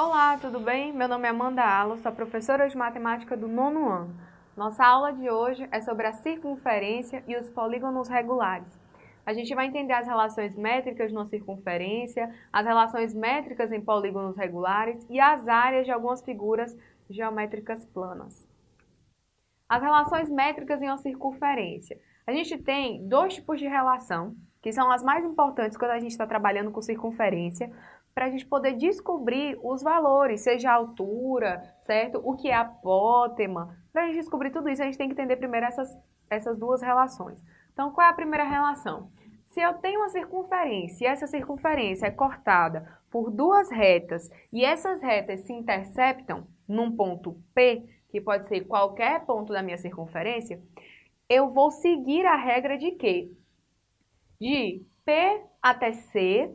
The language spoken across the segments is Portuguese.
Olá, tudo bem? Meu nome é Amanda Allo, sou professora de matemática do nono ano. Nossa aula de hoje é sobre a circunferência e os polígonos regulares. A gente vai entender as relações métricas numa circunferência, as relações métricas em polígonos regulares e as áreas de algumas figuras geométricas planas. As relações métricas em uma circunferência. A gente tem dois tipos de relação, que são as mais importantes quando a gente está trabalhando com circunferência, para a gente poder descobrir os valores, seja a altura, certo? O que é apótema. Para a gente descobrir tudo isso, a gente tem que entender primeiro essas, essas duas relações. Então, qual é a primeira relação? Se eu tenho uma circunferência e essa circunferência é cortada por duas retas e essas retas se interceptam num ponto P, que pode ser qualquer ponto da minha circunferência, eu vou seguir a regra de quê? De P até C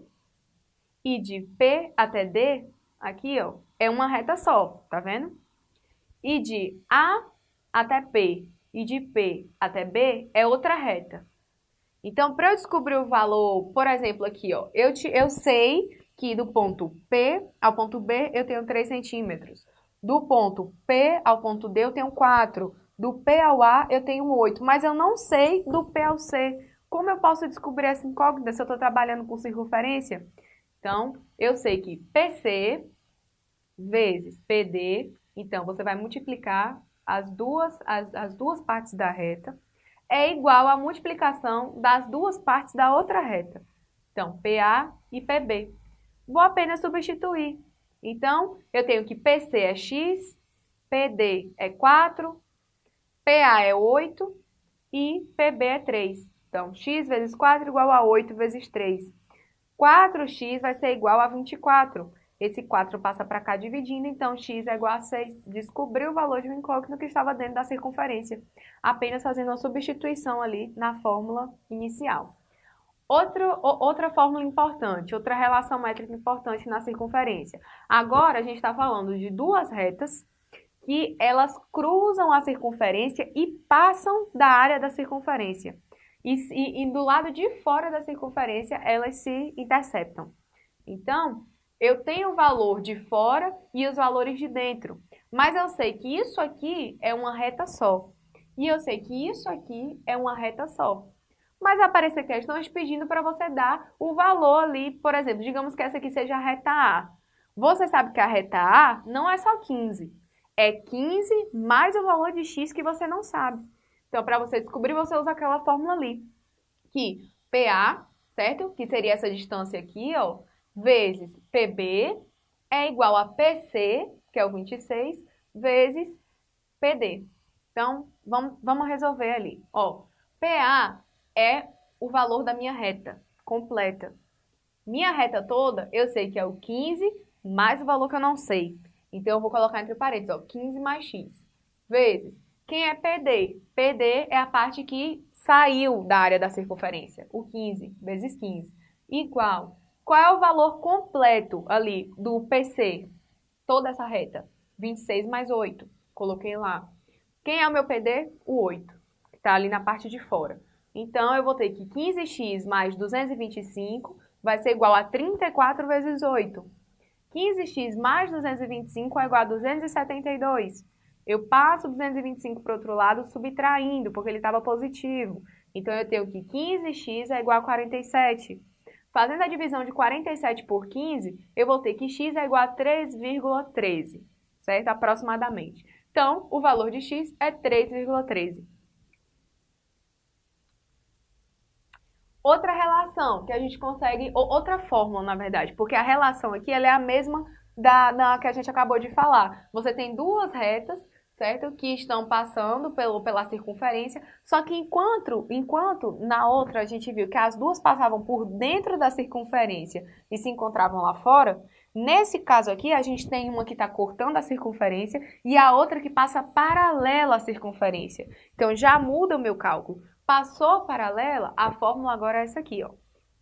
e de P até D, aqui ó, é uma reta só, tá vendo? E de A até P e de P até B é outra reta. Então, para eu descobrir o valor, por exemplo, aqui, ó, eu, te, eu sei que do ponto P ao ponto B eu tenho 3 centímetros. Do ponto P ao ponto D eu tenho 4. Do P ao A eu tenho 8. Mas eu não sei do P ao C. Como eu posso descobrir essa incógnita se eu estou trabalhando com circunferência? Então, eu sei que PC vezes PD, então você vai multiplicar as duas, as, as duas partes da reta é igual à multiplicação das duas partes da outra reta. Então, PA e PB. Vou apenas substituir. Então, eu tenho que PC é x, PD é 4, PA é 8 e PB é 3. Então, x vezes 4 igual a 8 vezes 3. 4x vai ser igual a 24. Esse 4 passa para cá dividindo, então x é igual a 6. Descobriu o valor de um incógnito que estava dentro da circunferência, apenas fazendo uma substituição ali na fórmula inicial. Outro, outra fórmula importante, outra relação métrica importante na circunferência. Agora a gente está falando de duas retas que elas cruzam a circunferência e passam da área da circunferência. E, e, e do lado de fora da circunferência elas se interceptam. Então, eu tenho o valor de fora e os valores de dentro. Mas eu sei que isso aqui é uma reta só. E eu sei que isso aqui é uma reta só. Mas aparecer questões pedindo para você dar o valor ali, por exemplo, digamos que essa aqui seja a reta A. Você sabe que a reta A não é só 15. É 15 mais o valor de x que você não sabe. Então, para você descobrir, você usa aquela fórmula ali. Que PA, certo? Que seria essa distância aqui, ó vezes PB é igual a PC, que é o 26, vezes PD. Então, vamos, vamos resolver ali. Ó, PA é o valor da minha reta completa. Minha reta toda, eu sei que é o 15 mais o valor que eu não sei. Então, eu vou colocar entre parênteses, ó, 15 mais x, vezes. Quem é PD? PD é a parte que saiu da área da circunferência, o 15 vezes 15, igual qual é o valor completo ali do PC? Toda essa reta. 26 mais 8. Coloquei lá. Quem é o meu PD? O 8, que está ali na parte de fora. Então, eu vou ter que 15x mais 225 vai ser igual a 34 vezes 8. 15x mais 225 é igual a 272. Eu passo 225 para o outro lado subtraindo, porque ele estava positivo. Então, eu tenho que 15x é igual a 47. Fazendo a divisão de 47 por 15, eu vou ter que x é igual a 3,13, certo? Aproximadamente. Então, o valor de x é 3,13. Outra relação que a gente consegue, ou outra fórmula, na verdade, porque a relação aqui ela é a mesma da, da que a gente acabou de falar. Você tem duas retas certo? Que estão passando pelo, pela circunferência, só que enquanto, enquanto na outra a gente viu que as duas passavam por dentro da circunferência e se encontravam lá fora, nesse caso aqui a gente tem uma que está cortando a circunferência e a outra que passa paralela à circunferência. Então já muda o meu cálculo. Passou paralela, a fórmula agora é essa aqui, ó.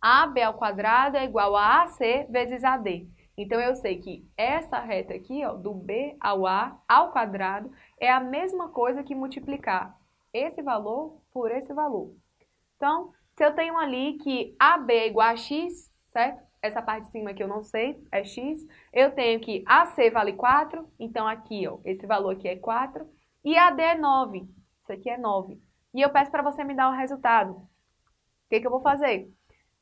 AB ao quadrado é igual a AC vezes AD. Então, eu sei que essa reta aqui, ó, do B ao A ao quadrado, é a mesma coisa que multiplicar esse valor por esse valor. Então, se eu tenho ali que AB é igual a x, certo? essa parte de cima aqui eu não sei, é x. Eu tenho que AC vale 4, então aqui, ó, esse valor aqui é 4. E AD é 9, isso aqui é 9. E eu peço para você me dar o resultado. O que, que eu vou fazer?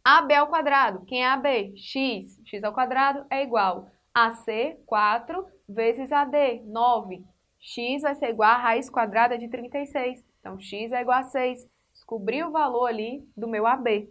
AB ao quadrado, quem é AB? x, x ao quadrado é igual a AC, 4, vezes AD, 9. x vai ser igual a raiz quadrada de 36. Então, x é igual a 6. Descobri o valor ali do meu AB.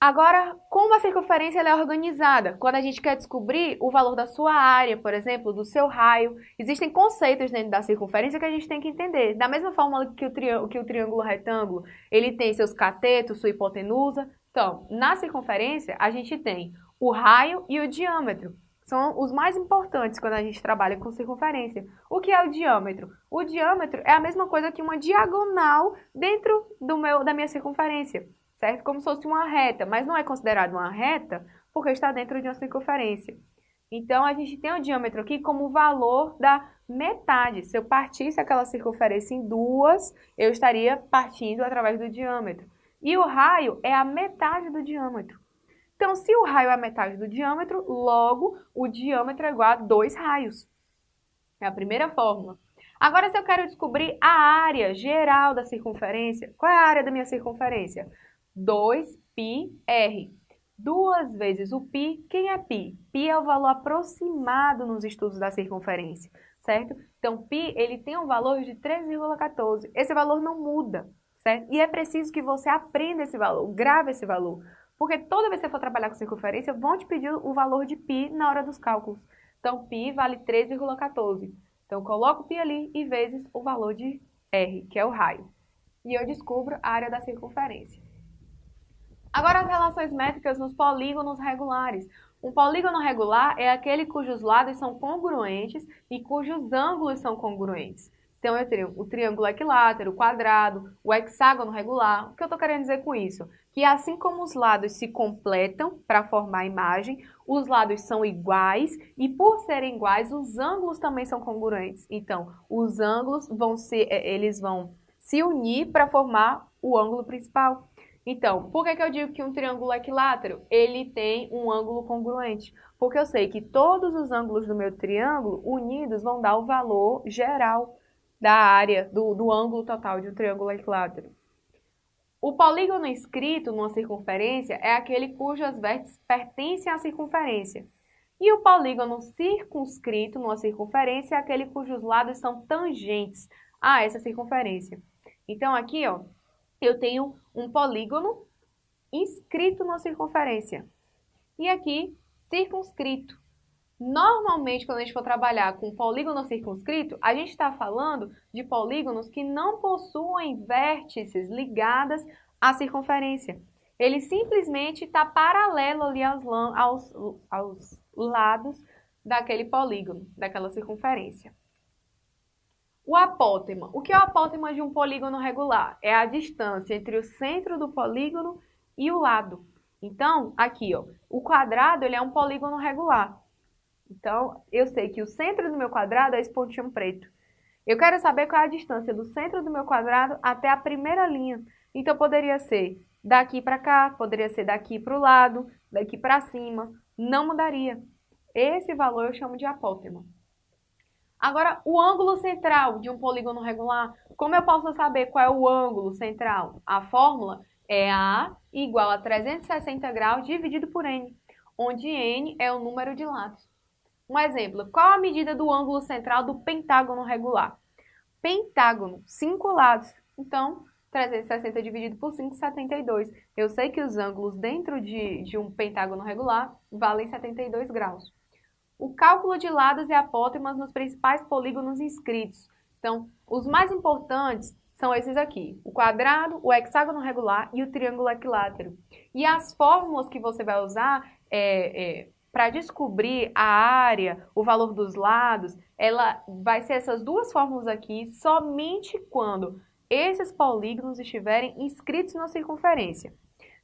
Agora, como a circunferência é organizada? Quando a gente quer descobrir o valor da sua área, por exemplo, do seu raio, existem conceitos dentro da circunferência que a gente tem que entender. Da mesma forma que o, triângulo, que o triângulo retângulo, ele tem seus catetos, sua hipotenusa. Então, na circunferência, a gente tem o raio e o diâmetro. São os mais importantes quando a gente trabalha com circunferência. O que é o diâmetro? O diâmetro é a mesma coisa que uma diagonal dentro do meu, da minha circunferência certo? Como se fosse uma reta, mas não é considerado uma reta porque está dentro de uma circunferência. Então, a gente tem o diâmetro aqui como valor da metade. Se eu partisse aquela circunferência em duas, eu estaria partindo através do diâmetro. E o raio é a metade do diâmetro. Então, se o raio é a metade do diâmetro, logo o diâmetro é igual a dois raios. É a primeira fórmula. Agora, se eu quero descobrir a área geral da circunferência, qual é a área da minha circunferência? 2πr. Duas vezes o π, quem é π? π é o valor aproximado nos estudos da circunferência, certo? Então, π, ele tem um valor de 3,14. Esse valor não muda, certo? E é preciso que você aprenda esse valor, grave esse valor. Porque toda vez que você for trabalhar com circunferência, vão te pedir o valor de π na hora dos cálculos. Então, π vale 3,14. Então, coloco o π ali e vezes o valor de r, que é o raio. E eu descubro a área da circunferência. Agora, as relações métricas nos polígonos regulares. Um polígono regular é aquele cujos lados são congruentes e cujos ângulos são congruentes. Então, eu tenho o triângulo equilátero, o quadrado, o hexágono regular. O que eu estou querendo dizer com isso? Que assim como os lados se completam para formar a imagem, os lados são iguais e por serem iguais, os ângulos também são congruentes. Então, os ângulos vão ser, eh, eles vão se unir para formar o ângulo principal. Então, por que, que eu digo que um triângulo equilátero? Ele tem um ângulo congruente. Porque eu sei que todos os ângulos do meu triângulo unidos vão dar o valor geral da área, do, do ângulo total de um triângulo equilátero. O polígono inscrito numa circunferência é aquele cujas vértices pertencem à circunferência. E o polígono circunscrito numa circunferência é aquele cujos lados são tangentes a essa circunferência. Então, aqui, ó, eu tenho um polígono inscrito na circunferência. E aqui, circunscrito. Normalmente, quando a gente for trabalhar com polígono circunscrito, a gente está falando de polígonos que não possuem vértices ligadas à circunferência. Ele simplesmente está paralelo ali aos, aos, aos lados daquele polígono, daquela circunferência. O apótema. O que é o apótema de um polígono regular? É a distância entre o centro do polígono e o lado. Então, aqui, ó, o quadrado ele é um polígono regular. Então, eu sei que o centro do meu quadrado é esse pontinho preto. Eu quero saber qual é a distância do centro do meu quadrado até a primeira linha. Então, poderia ser daqui para cá, poderia ser daqui para o lado, daqui para cima. Não mudaria. Esse valor eu chamo de apótema. Agora, o ângulo central de um polígono regular, como eu posso saber qual é o ângulo central? A fórmula é A igual a 360 graus dividido por N, onde N é o número de lados. Um exemplo, qual a medida do ângulo central do pentágono regular? Pentágono, 5 lados. Então, 360 dividido por 5, 72. Eu sei que os ângulos dentro de, de um pentágono regular valem 72 graus o cálculo de lados e apótemas nos principais polígonos inscritos. Então, os mais importantes são esses aqui, o quadrado, o hexágono regular e o triângulo equilátero. E as fórmulas que você vai usar é, é, para descobrir a área, o valor dos lados, ela vai ser essas duas fórmulas aqui somente quando esses polígonos estiverem inscritos na circunferência.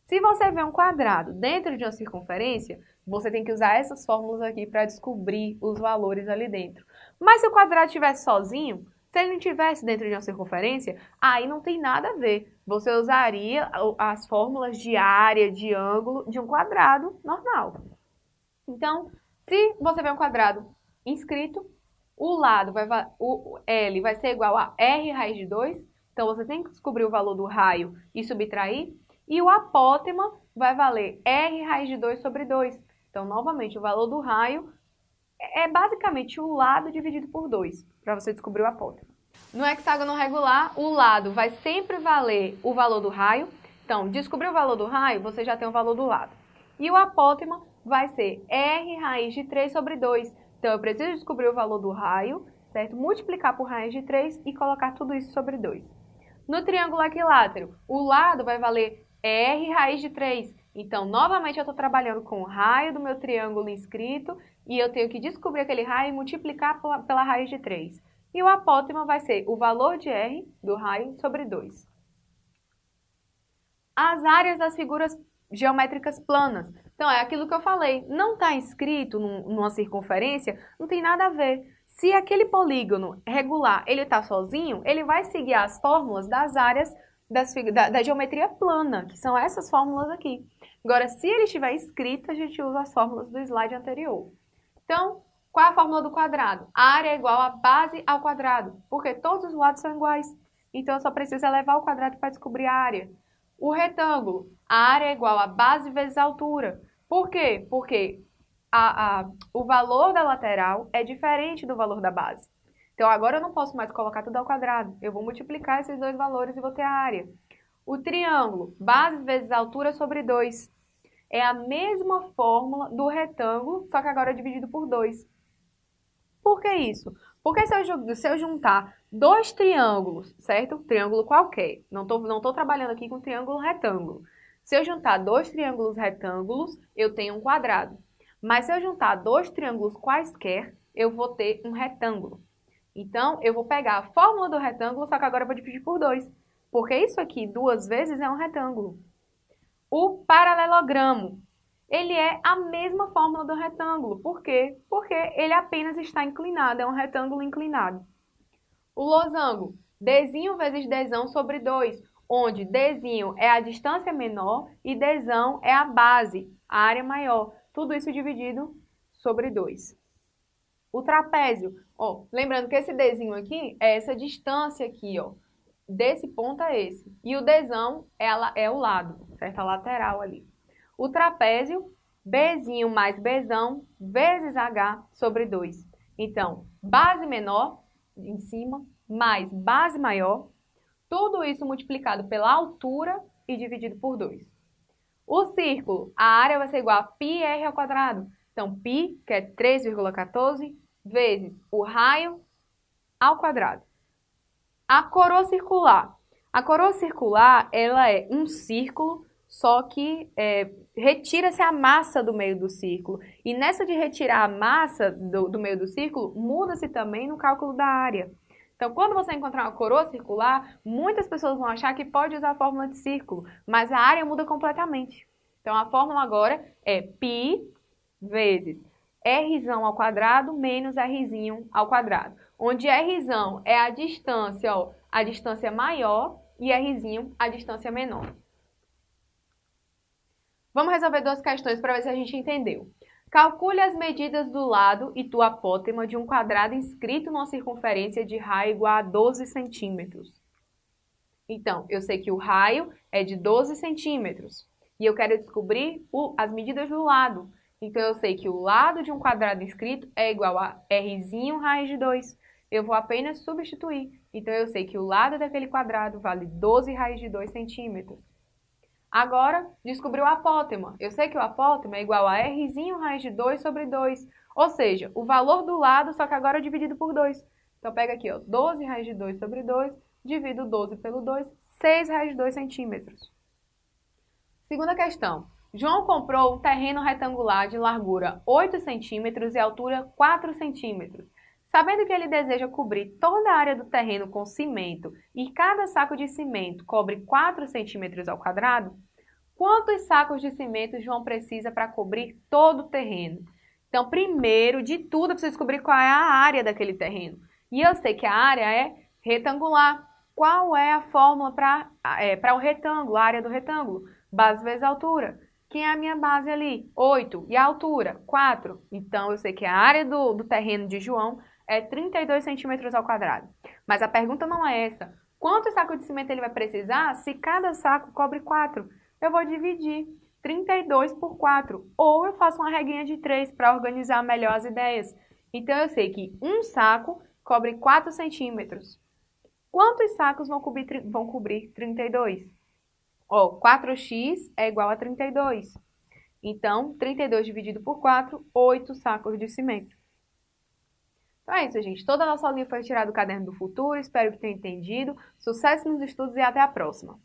Se você vê um quadrado dentro de uma circunferência, você tem que usar essas fórmulas aqui para descobrir os valores ali dentro. Mas se o quadrado estivesse sozinho, Se ele não estivesse dentro de uma circunferência, aí não tem nada a ver. Você usaria as fórmulas de área, de ângulo de um quadrado normal. Então, se você vê um quadrado inscrito, o lado vai, o L vai ser igual a R raiz de 2, então você tem que descobrir o valor do raio e subtrair, e o apótema vai valer R raiz de 2 sobre 2. Então, novamente, o valor do raio é basicamente o lado dividido por 2, para você descobrir o apótema. No hexágono regular, o lado vai sempre valer o valor do raio. Então, descobrir o valor do raio, você já tem o valor do lado. E o apótema vai ser R raiz de 3 sobre 2. Então, eu preciso descobrir o valor do raio, certo? Multiplicar por raiz de 3 e colocar tudo isso sobre 2. No triângulo equilátero, o lado vai valer R raiz de 3. Então, novamente, eu estou trabalhando com o raio do meu triângulo inscrito e eu tenho que descobrir aquele raio e multiplicar pela raiz de 3. E o apótema vai ser o valor de R do raio sobre 2. As áreas das figuras geométricas planas. Então, é aquilo que eu falei. Não está inscrito numa circunferência, não tem nada a ver. Se aquele polígono regular ele está sozinho, ele vai seguir as fórmulas das áreas das, da, da, geometria plana, que são essas fórmulas aqui. Agora, se ele estiver escrito, a gente usa as fórmulas do slide anterior. Então, qual é a fórmula do quadrado? A área é igual a base ao quadrado, porque todos os lados são iguais. Então, só preciso elevar o quadrado para descobrir a área. O retângulo, a área é igual a base vezes a altura. Por quê? Porque a, a, o valor da lateral é diferente do valor da base. Então, agora eu não posso mais colocar tudo ao quadrado. Eu vou multiplicar esses dois valores e vou ter a área. O triângulo, base vezes altura sobre 2. É a mesma fórmula do retângulo, só que agora é dividido por 2. Por que isso? Porque se eu, se eu juntar dois triângulos, certo? Triângulo qualquer. Não estou não tô trabalhando aqui com triângulo retângulo. Se eu juntar dois triângulos retângulos, eu tenho um quadrado. Mas se eu juntar dois triângulos quaisquer, eu vou ter um retângulo. Então, eu vou pegar a fórmula do retângulo, só que agora eu vou dividir por 2. Porque isso aqui, duas vezes, é um retângulo. O paralelogramo, ele é a mesma fórmula do retângulo. Por quê? Porque ele apenas está inclinado, é um retângulo inclinado. O losango, Dzinho vezes Dzão sobre 2, onde Dzinho é a distância menor e Dzão é a base, a área maior. Tudo isso dividido sobre 2. O trapézio, ó, lembrando que esse Dzinho aqui é essa distância aqui, ó, desse ponto a esse. E o Dzão é, a, é o lado, certo? A lateral ali. O trapézio, Bzinho mais Bzão vezes H sobre 2. Então, base menor em cima, mais base maior, tudo isso multiplicado pela altura e dividido por 2. O círculo, a área vai ser igual a πr ao quadrado. Então, π, que é 3,14, vezes o raio ao quadrado. A coroa circular. A coroa circular, ela é um círculo, só que é, retira-se a massa do meio do círculo. E nessa de retirar a massa do, do meio do círculo, muda-se também no cálculo da área. Então, quando você encontrar uma coroa circular, muitas pessoas vão achar que pode usar a fórmula de círculo, mas a área muda completamente. Então, a fórmula agora é π vezes r ao quadrado menos r ao quadrado, onde r é a distância, ó, a distância maior e r a distância menor. Vamos resolver duas questões para ver se a gente entendeu. Calcule as medidas do lado e do apótema de um quadrado inscrito numa circunferência de raio igual a 12 centímetros. Então, eu sei que o raio é de 12 centímetros e eu quero descobrir o, as medidas do lado. Então, eu sei que o lado de um quadrado inscrito é igual a R raiz de 2. Eu vou apenas substituir. Então, eu sei que o lado daquele quadrado vale 12 raiz de 2 centímetros. Agora, descobri o apótema. Eu sei que o apótema é igual a R raiz de 2 sobre 2. Ou seja, o valor do lado, só que agora é dividido por 2. Então, pega aqui, ó, 12 raiz de 2 sobre 2, divido 12 pelo 2, 6 raiz de 2 centímetros. Segunda questão. João comprou um terreno retangular de largura 8 centímetros e altura 4 centímetros. Sabendo que ele deseja cobrir toda a área do terreno com cimento e cada saco de cimento cobre 4 centímetros ao quadrado, quantos sacos de cimento João precisa para cobrir todo o terreno? Então, primeiro de tudo, eu preciso descobrir qual é a área daquele terreno. E eu sei que a área é Retangular. Qual é a fórmula para é, o retângulo, a área do retângulo? Base vezes altura. Quem é a minha base ali? 8. E a altura? 4. Então, eu sei que a área do, do terreno de João é 32 centímetros ao quadrado. Mas a pergunta não é essa. Quanto saco de cimento ele vai precisar se cada saco cobre 4? Eu vou dividir 32 por 4. Ou eu faço uma reguinha de 3 para organizar melhor as ideias. Então, eu sei que um saco cobre 4 centímetros. Quantos sacos vão cobrir, vão cobrir 32? Ó, 4x é igual a 32. Então, 32 dividido por 4, 8 sacos de cimento. Então é isso, gente. Toda a nossa aulinha foi tirada do Caderno do Futuro. Espero que tenham entendido. Sucesso nos estudos e até a próxima!